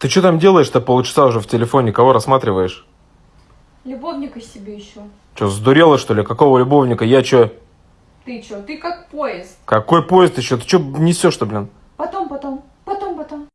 Ты что там делаешь-то полчаса уже в телефоне? Кого рассматриваешь? Любовника себе еще. Что, сдурела, что ли? Какого любовника? Я что? Ты что? Ты как поезд. Какой поезд еще? Ты что несешь-то, блин? Потом, потом. Потом, потом.